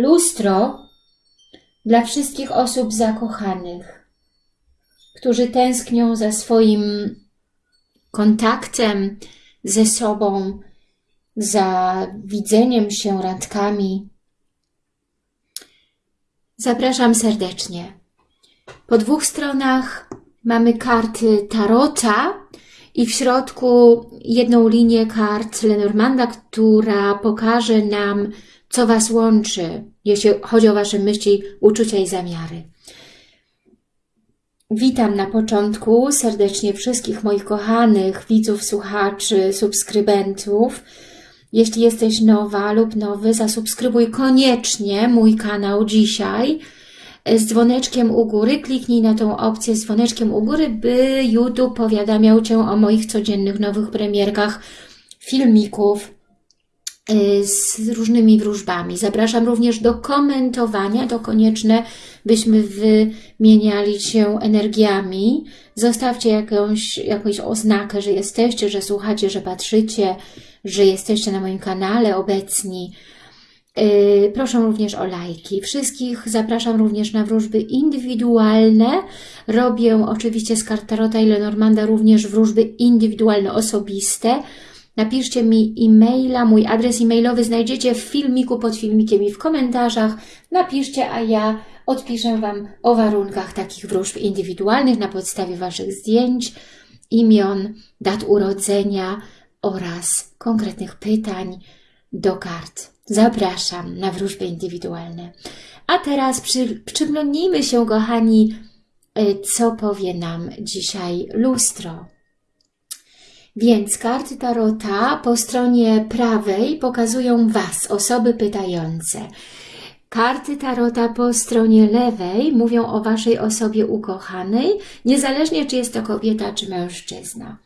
Lustro dla wszystkich osób zakochanych, którzy tęsknią za swoim kontaktem ze sobą, za widzeniem się randkami. Zapraszam serdecznie. Po dwóch stronach mamy karty Tarota i w środku jedną linię kart Lenormanda, która pokaże nam, co Was łączy, jeśli chodzi o Wasze myśli, uczucia i zamiary. Witam na początku serdecznie wszystkich moich kochanych widzów, słuchaczy, subskrybentów. Jeśli jesteś nowa lub nowy, zasubskrybuj koniecznie mój kanał dzisiaj z dzwoneczkiem u góry. Kliknij na tą opcję z dzwoneczkiem u góry, by YouTube powiadamiał Cię o moich codziennych nowych premierkach, filmików, z różnymi wróżbami. Zapraszam również do komentowania, to konieczne, byśmy wymieniali się energiami. Zostawcie jakąś, jakąś oznakę, że jesteście, że słuchacie, że patrzycie, że jesteście na moim kanale obecni. Y, proszę również o lajki. Wszystkich zapraszam również na wróżby indywidualne. Robię oczywiście z Kartarota i Lenormanda również wróżby indywidualne, osobiste. Napiszcie mi e-maila, mój adres e-mailowy znajdziecie w filmiku, pod filmikiem i w komentarzach. Napiszcie, a ja odpiszę Wam o warunkach takich wróżb indywidualnych na podstawie Waszych zdjęć, imion, dat urodzenia oraz konkretnych pytań do kart. Zapraszam na wróżby indywidualne. A teraz przy, przyglądnijmy się, kochani, e, co powie nam dzisiaj lustro. Więc karty Tarota po stronie prawej pokazują Was, osoby pytające. Karty Tarota po stronie lewej mówią o Waszej osobie ukochanej, niezależnie czy jest to kobieta czy mężczyzna.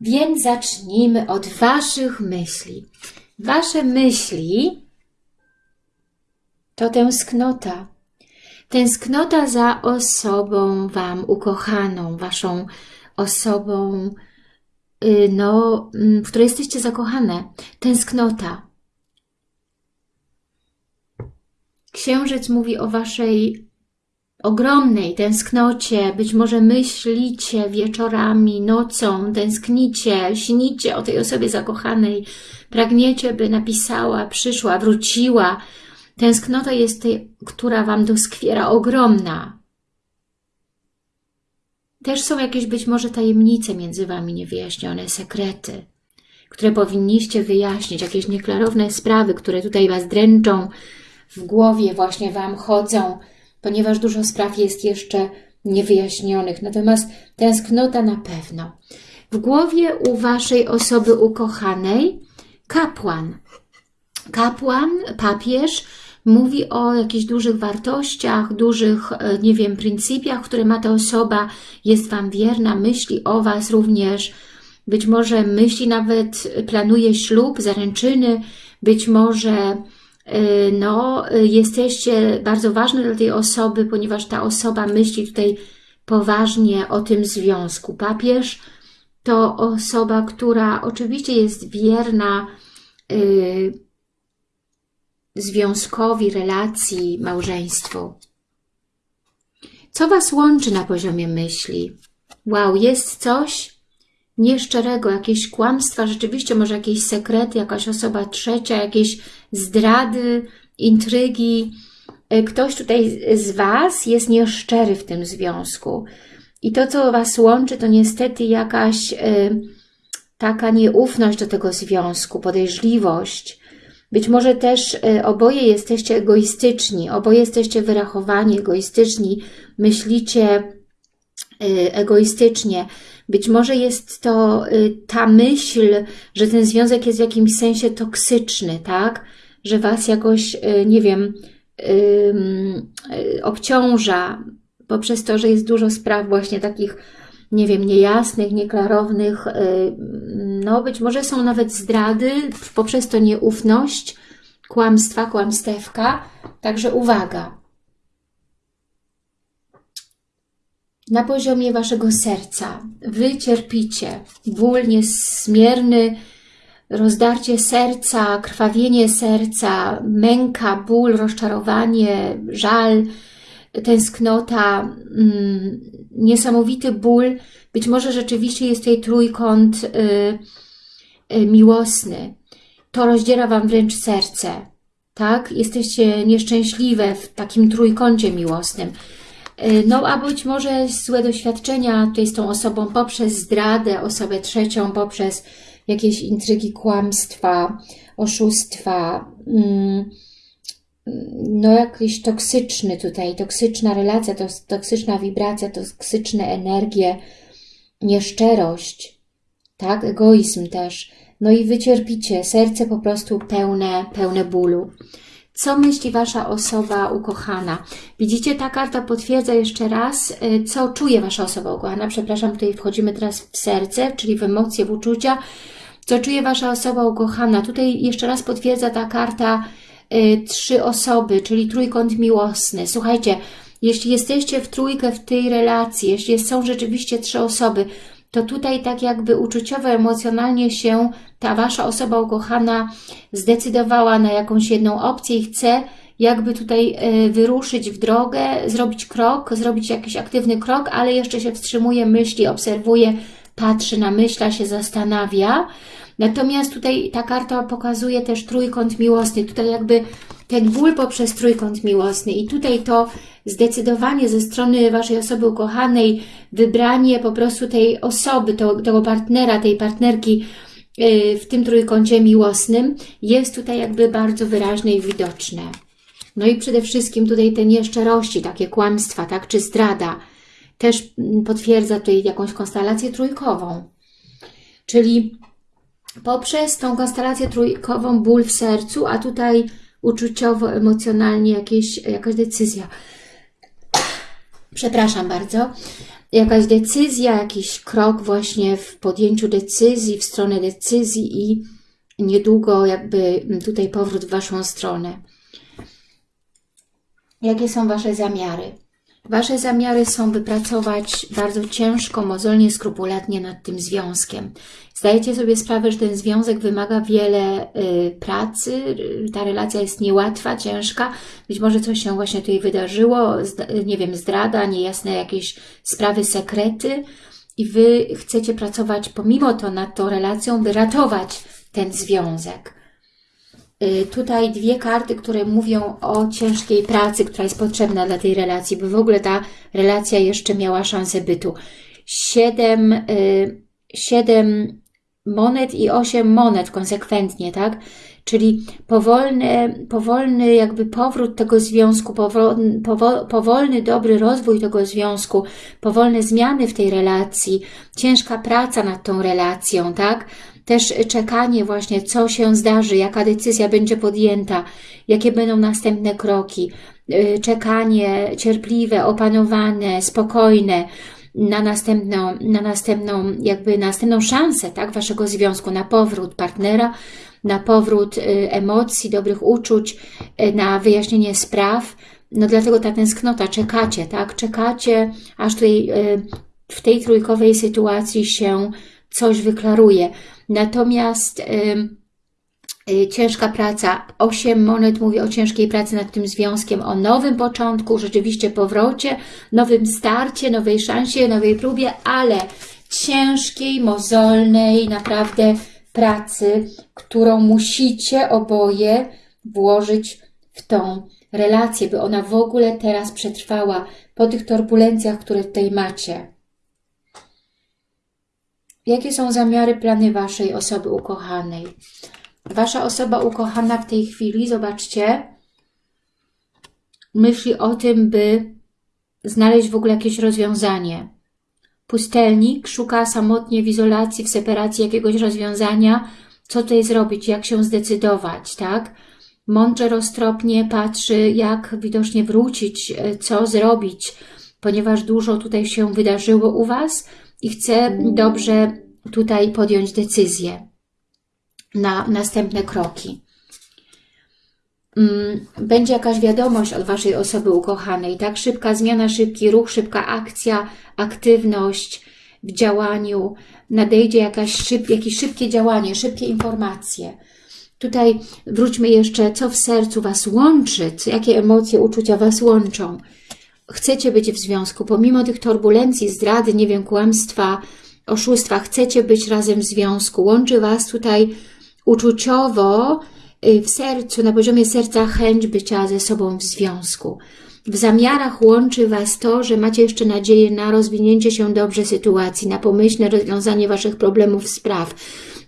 Więc zacznijmy od Waszych myśli. Wasze myśli to tęsknota. Tęsknota za osobą Wam ukochaną, Waszą osobą no, mm, w której jesteście zakochane, tęsknota. Księżyc mówi o waszej ogromnej tęsknocie, być może myślicie wieczorami, nocą, tęsknicie, śnicie o tej osobie zakochanej, pragniecie, by napisała, przyszła, wróciła. Tęsknota jest tej, która Wam doskwiera, ogromna. Też są jakieś być może tajemnice między Wami niewyjaśnione, sekrety, które powinniście wyjaśnić, jakieś nieklarowne sprawy, które tutaj Was dręczą, w głowie właśnie Wam chodzą, ponieważ dużo spraw jest jeszcze niewyjaśnionych. Natomiast tęsknota na pewno. W głowie u Waszej osoby ukochanej kapłan. Kapłan, papież, mówi o jakichś dużych wartościach, dużych, e, nie wiem, pryncypiach, które ma ta osoba, jest Wam wierna, myśli o Was również, być może myśli nawet, planuje ślub, zaręczyny, być może e, no, jesteście bardzo ważne dla tej osoby, ponieważ ta osoba myśli tutaj poważnie o tym związku. Papież to osoba, która oczywiście jest wierna, yy, związkowi, relacji, małżeństwu. Co Was łączy na poziomie myśli? Wow, jest coś nieszczerego, jakieś kłamstwa, rzeczywiście może jakieś sekrety, jakaś osoba trzecia, jakieś zdrady, intrygi. E, ktoś tutaj z Was jest nieszczery w tym związku. I to, co Was łączy, to niestety jakaś y, taka nieufność do tego związku, podejrzliwość, być może też e, oboje jesteście egoistyczni, oboje jesteście wyrachowani, egoistyczni, myślicie e, egoistycznie. Być może jest to e, ta myśl, że ten związek jest w jakimś sensie toksyczny, tak? Że Was jakoś, nie wiem, obciąża poprzez to, że jest dużo spraw właśnie takich nie wiem, niejasnych, nieklarownych, no być może są nawet zdrady, poprzez to nieufność, kłamstwa, kłamstewka, także uwaga. Na poziomie Waszego serca Wy cierpicie ból niezmierny, rozdarcie serca, krwawienie serca, męka, ból, rozczarowanie, żal, tęsknota, mm, niesamowity ból. Być może rzeczywiście jest tutaj trójkąt y, y, miłosny. To rozdziera Wam wręcz serce. Tak? Jesteście nieszczęśliwe w takim trójkącie miłosnym. Y, no a być może złe doświadczenia tutaj z tą osobą poprzez zdradę, osobę trzecią, poprzez jakieś intrygi, kłamstwa, oszustwa, mm, no jakiś toksyczny tutaj, toksyczna relacja, to toksyczna wibracja, toksyczne energie, nieszczerość, tak, egoizm też, no i wycierpicie, serce po prostu pełne, pełne bólu. Co myśli Wasza osoba ukochana? Widzicie, ta karta potwierdza jeszcze raz, y, co czuje Wasza osoba ukochana. Przepraszam, tutaj wchodzimy teraz w serce, czyli w emocje, w uczucia. Co czuje Wasza osoba ukochana? Tutaj jeszcze raz potwierdza ta karta trzy osoby, czyli trójkąt miłosny. Słuchajcie, jeśli jesteście w trójkę w tej relacji, jeśli są rzeczywiście trzy osoby, to tutaj tak jakby uczuciowo, emocjonalnie się ta Wasza osoba ukochana zdecydowała na jakąś jedną opcję i chce jakby tutaj e, wyruszyć w drogę, zrobić krok, zrobić jakiś aktywny krok, ale jeszcze się wstrzymuje, myśli, obserwuje, patrzy, namyśla się, zastanawia. Natomiast tutaj ta karta pokazuje też trójkąt miłosny. Tutaj jakby ten ból poprzez trójkąt miłosny i tutaj to zdecydowanie ze strony Waszej osoby ukochanej, wybranie po prostu tej osoby, tego partnera, tej partnerki yy, w tym trójkącie miłosnym jest tutaj jakby bardzo wyraźne i widoczne. No i przede wszystkim tutaj te nieszczerości, takie kłamstwa, tak, czy zdrada, też potwierdza tutaj jakąś konstelację trójkową. Czyli poprzez tą konstelację trójkową ból w sercu, a tutaj uczuciowo, emocjonalnie jakieś, jakaś decyzja. Przepraszam bardzo. Jakaś decyzja, jakiś krok właśnie w podjęciu decyzji, w stronę decyzji i niedługo jakby tutaj powrót w Waszą stronę. Jakie są Wasze zamiary? Wasze zamiary są wypracować bardzo ciężko, mozolnie, skrupulatnie nad tym związkiem. Zdajecie sobie sprawę, że ten związek wymaga wiele y, pracy, ta relacja jest niełatwa, ciężka, być może coś się właśnie tutaj wydarzyło, nie wiem, zdrada, niejasne jakieś sprawy, sekrety i Wy chcecie pracować pomimo to nad tą relacją, by ratować ten związek. Y, tutaj dwie karty, które mówią o ciężkiej pracy, która jest potrzebna dla tej relacji, by w ogóle ta relacja jeszcze miała szansę bytu. Siedem, y, siedem monet i osiem monet konsekwentnie, tak? Czyli powolny, powolny jakby powrót tego związku, powolny, powolny, dobry rozwój tego związku, powolne zmiany w tej relacji, ciężka praca nad tą relacją, tak? Też czekanie właśnie, co się zdarzy, jaka decyzja będzie podjęta, jakie będą następne kroki, y, czekanie cierpliwe, opanowane, spokojne na następną, na następną, jakby następną szansę, tak, waszego związku, na powrót partnera, na powrót y, emocji, dobrych uczuć, y, na wyjaśnienie spraw. No dlatego ta tęsknota, czekacie, tak, czekacie, aż tutaj w tej trójkowej sytuacji się coś wyklaruje. Natomiast y, ciężka praca, 8 monet mówi o ciężkiej pracy nad tym związkiem, o nowym początku, rzeczywiście powrocie, nowym starcie, nowej szansie, nowej próbie, ale ciężkiej, mozolnej, naprawdę pracy, którą musicie oboje włożyć w tą relację, by ona w ogóle teraz przetrwała po tych turbulencjach, które tutaj macie. Jakie są zamiary, plany Waszej osoby ukochanej? Wasza osoba ukochana w tej chwili, zobaczcie, myśli o tym, by znaleźć w ogóle jakieś rozwiązanie. Pustelnik szuka samotnie w izolacji, w separacji jakiegoś rozwiązania, co tutaj zrobić, jak się zdecydować, tak? Mądrze, roztropnie patrzy, jak widocznie wrócić, e, co zrobić, ponieważ dużo tutaj się wydarzyło u Was, i chcę dobrze tutaj podjąć decyzję na następne kroki. Mm, będzie jakaś wiadomość od Waszej osoby ukochanej, tak? Szybka zmiana, szybki ruch, szybka akcja, aktywność, w działaniu, nadejdzie jakaś szyb, jakieś szybkie działanie, szybkie informacje. Tutaj wróćmy jeszcze, co w sercu Was łączy, jakie emocje, uczucia Was łączą. Chcecie być w związku, pomimo tych turbulencji, zdrady, nie wiem, kłamstwa, oszustwa, chcecie być razem w związku. Łączy Was tutaj uczuciowo, y, w sercu, na poziomie serca chęć bycia ze sobą w związku. W zamiarach łączy Was to, że macie jeszcze nadzieję na rozwinięcie się dobrze sytuacji, na pomyślne rozwiązanie Waszych problemów, spraw,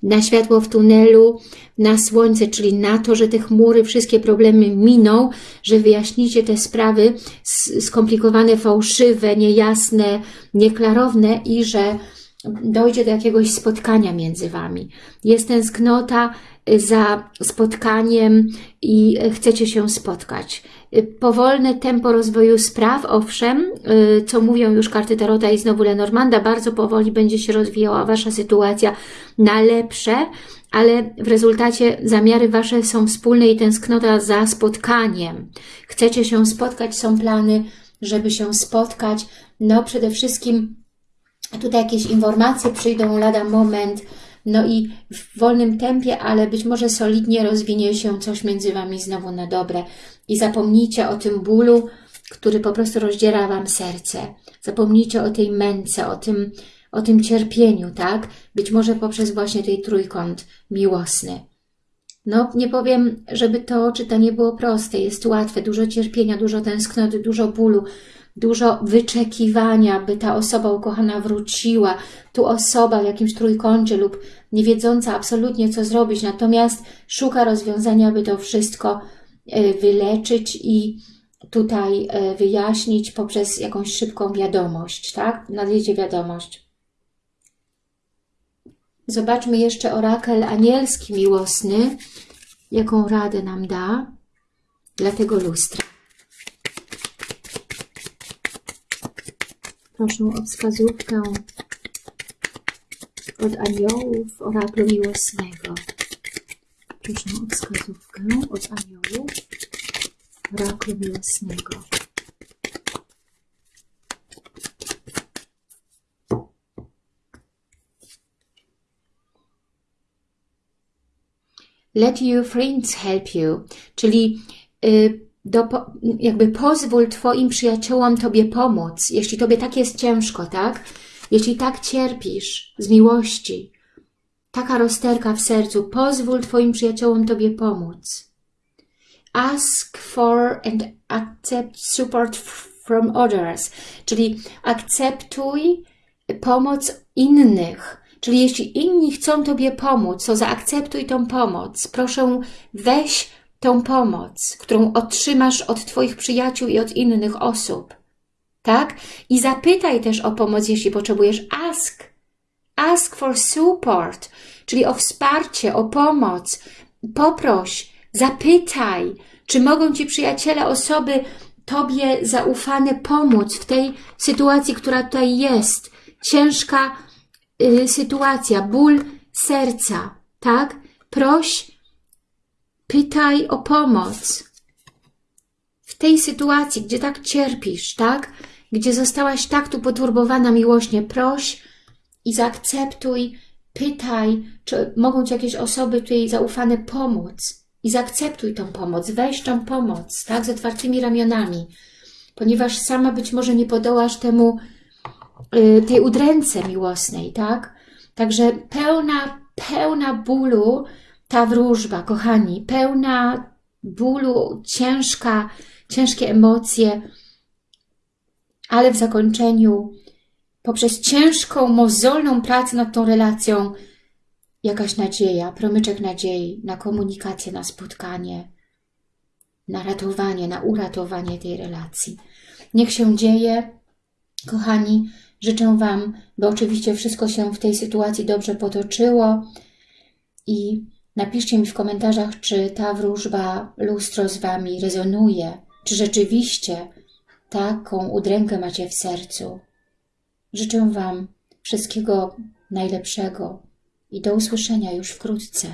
na światło w tunelu, na słońce, czyli na to, że te chmury, wszystkie problemy miną, że wyjaśnicie te sprawy skomplikowane, fałszywe, niejasne, nieklarowne i że dojdzie do jakiegoś spotkania między Wami. Jest tęsknota za spotkaniem i chcecie się spotkać. Powolne tempo rozwoju spraw, owszem, co mówią już karty Tarota i znowu Lenormanda, bardzo powoli będzie się rozwijała Wasza sytuacja na lepsze, ale w rezultacie zamiary Wasze są wspólne i tęsknota za spotkaniem. Chcecie się spotkać, są plany, żeby się spotkać. No przede wszystkim tutaj jakieś informacje przyjdą lada moment, no i w wolnym tempie, ale być może solidnie rozwinie się coś między Wami znowu na dobre. I zapomnijcie o tym bólu, który po prostu rozdziera Wam serce. Zapomnijcie o tej męce, o tym, o tym cierpieniu, tak? Być może poprzez właśnie tej trójkąt miłosny. No, nie powiem, żeby to czytanie było proste, jest łatwe, dużo cierpienia, dużo tęsknoty, dużo bólu, dużo wyczekiwania, by ta osoba ukochana wróciła, tu osoba w jakimś trójkącie lub nie wiedząca absolutnie co zrobić, natomiast szuka rozwiązania, by to wszystko e, wyleczyć i tutaj e, wyjaśnić poprzez jakąś szybką wiadomość, tak? Nadjedzie wiadomość. Zobaczmy jeszcze orakel anielski miłosny, jaką radę nam da dla tego lustra. Proszę o wskazówkę od aniołów oraklu miłosnego. Proszę o wskazówkę od aniołów oraklu miłosnego. Let your friends help you, czyli y, do, jakby pozwól Twoim przyjaciołom Tobie pomóc, jeśli Tobie tak jest ciężko, tak? Jeśli tak cierpisz z miłości, taka rozterka w sercu, pozwól Twoim przyjaciołom Tobie pomóc. Ask for and accept support from others, czyli akceptuj pomoc innych, Czyli jeśli inni chcą Tobie pomóc, to zaakceptuj tą pomoc. Proszę, weź tą pomoc, którą otrzymasz od Twoich przyjaciół i od innych osób. Tak? I zapytaj też o pomoc, jeśli potrzebujesz. Ask. Ask for support, czyli o wsparcie, o pomoc. Poproś, zapytaj, czy mogą Ci przyjaciele, osoby Tobie zaufane pomóc w tej sytuacji, która tutaj jest. Ciężka y, sytuacja, ból serca, tak? Proś Pytaj o pomoc. W tej sytuacji, gdzie tak cierpisz, tak? Gdzie zostałaś tak tu poturbowana miłośnie, proś i zaakceptuj, pytaj, czy mogą Ci jakieś osoby tutaj zaufane pomóc. I zaakceptuj tą pomoc, weź tą pomoc, tak? Z otwartymi ramionami. Ponieważ sama być może nie podołasz temu, yy, tej udręce miłosnej, tak? Także pełna, pełna bólu, ta wróżba, kochani, pełna bólu, ciężka, ciężkie emocje, ale w zakończeniu, poprzez ciężką, mozolną pracę nad tą relacją, jakaś nadzieja, promyczek nadziei na komunikację, na spotkanie, na ratowanie, na uratowanie tej relacji. Niech się dzieje, kochani, życzę Wam, by oczywiście wszystko się w tej sytuacji dobrze potoczyło i Napiszcie mi w komentarzach, czy ta wróżba lustro z Wami rezonuje, czy rzeczywiście taką udrękę macie w sercu. Życzę Wam wszystkiego najlepszego i do usłyszenia już wkrótce.